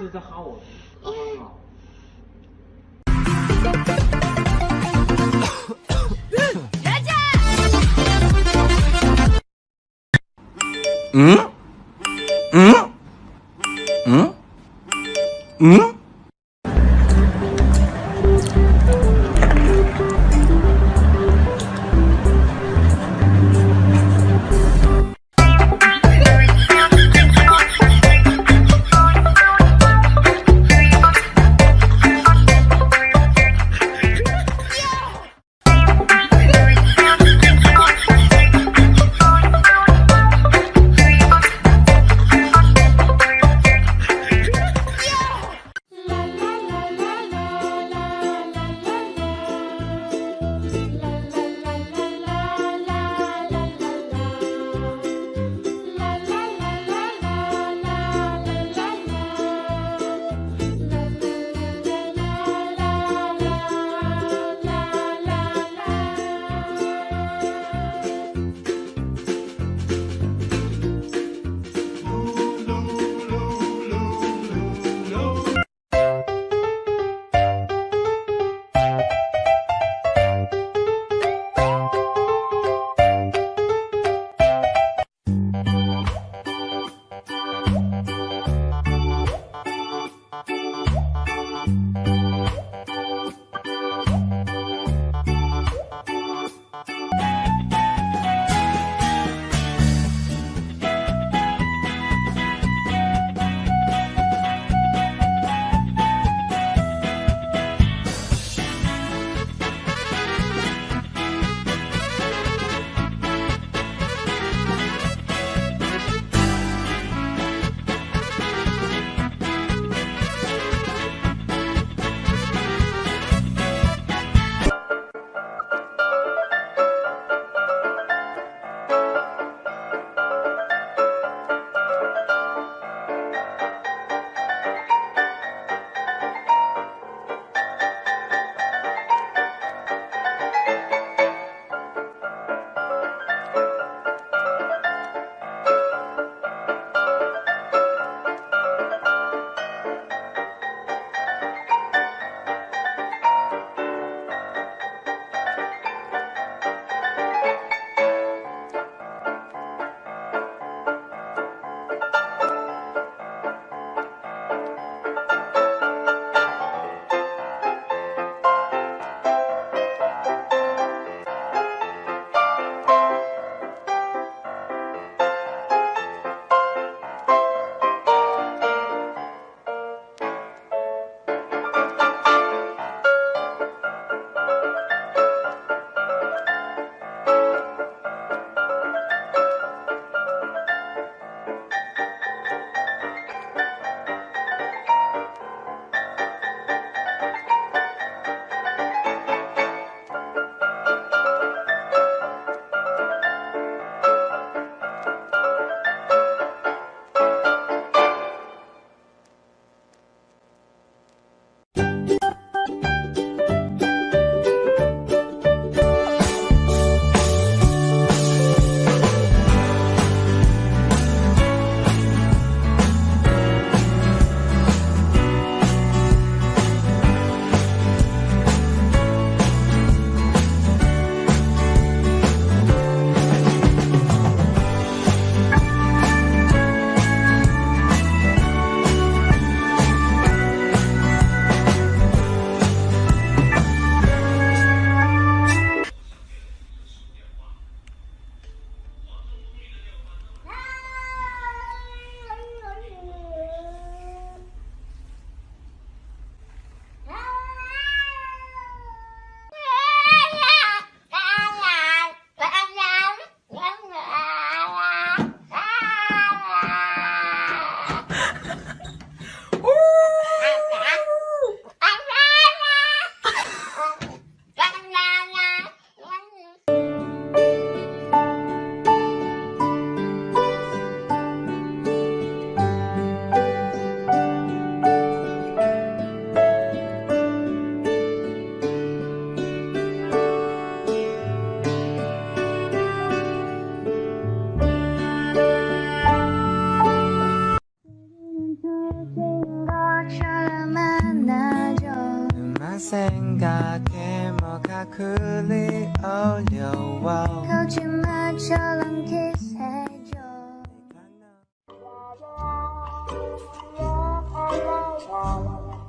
这。是在哈我，好好好。嗯嗯嗯嗯。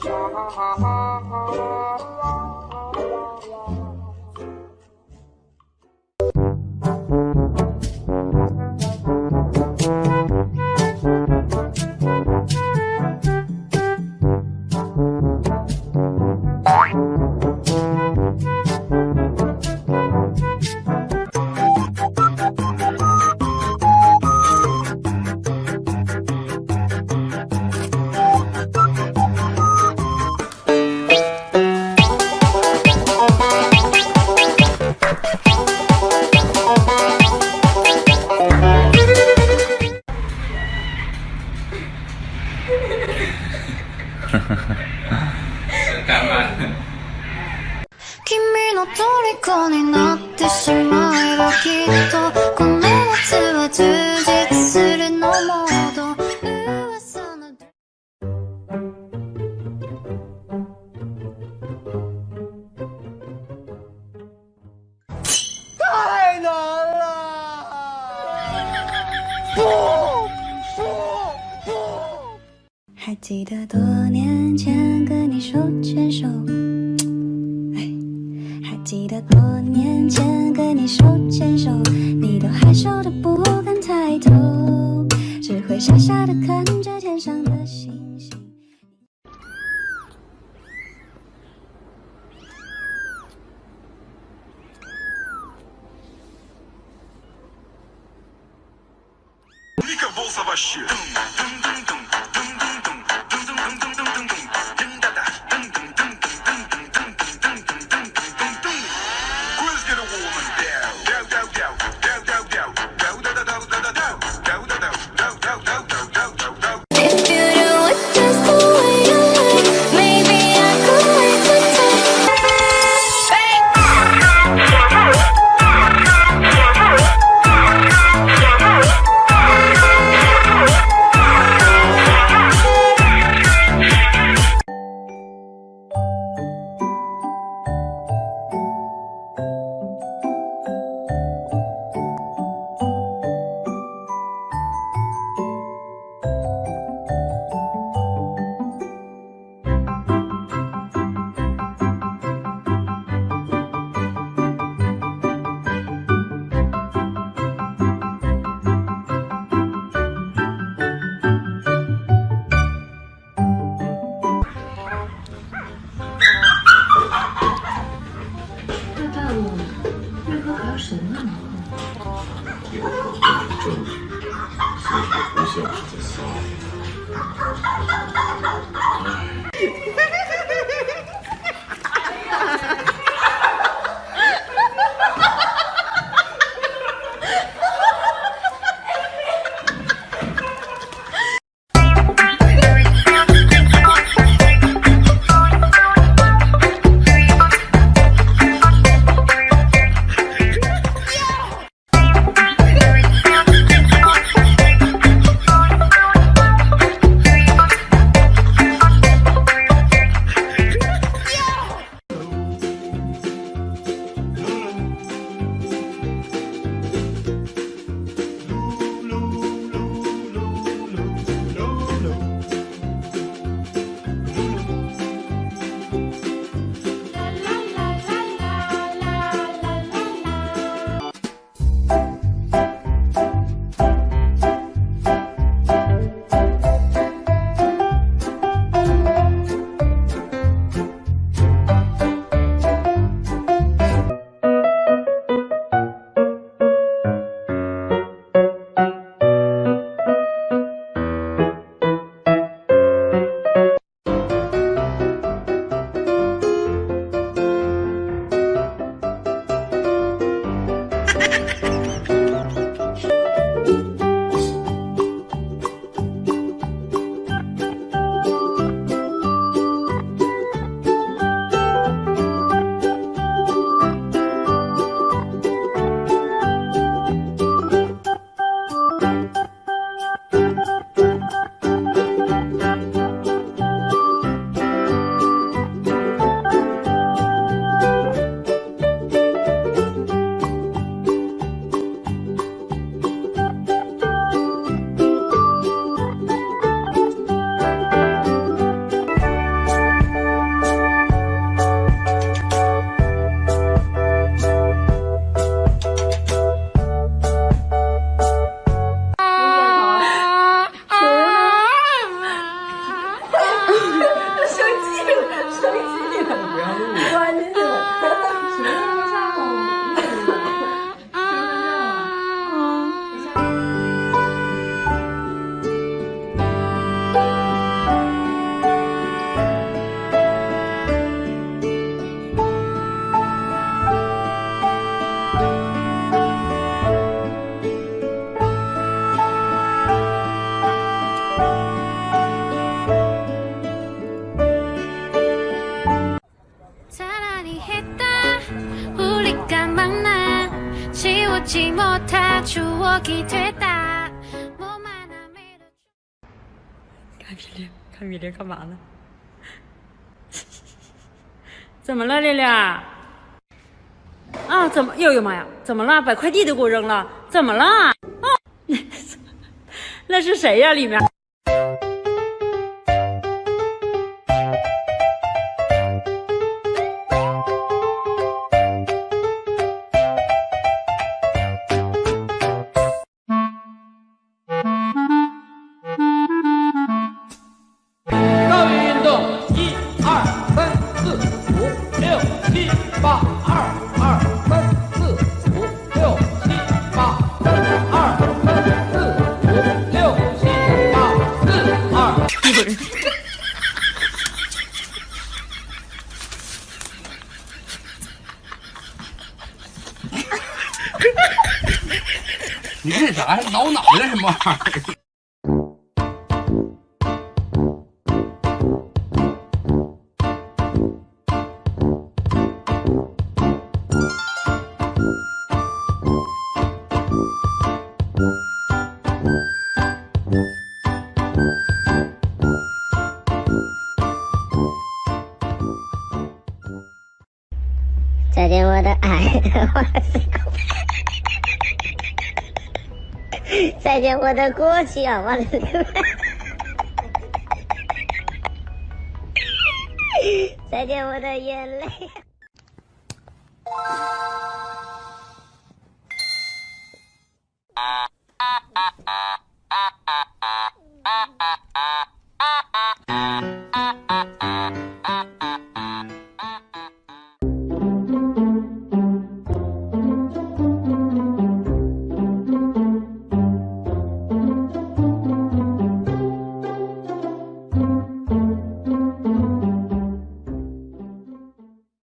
Ha ha ha ha ha. になってしまえばきっと在过年前跟你手牵手，你都害羞的不敢抬头，只会傻傻的看着天上的星星。你可不。看米粒，看米粒干嘛呢？怎么了，丽丽？啊，怎么？哎呦妈呀！怎么了？把快递都给我扔了？怎么了？啊，那是谁呀？里面？你这啥呀？挠脑袋什么玩意儿？再见，我的爱，再见，我的过去啊，再见，我的眼泪。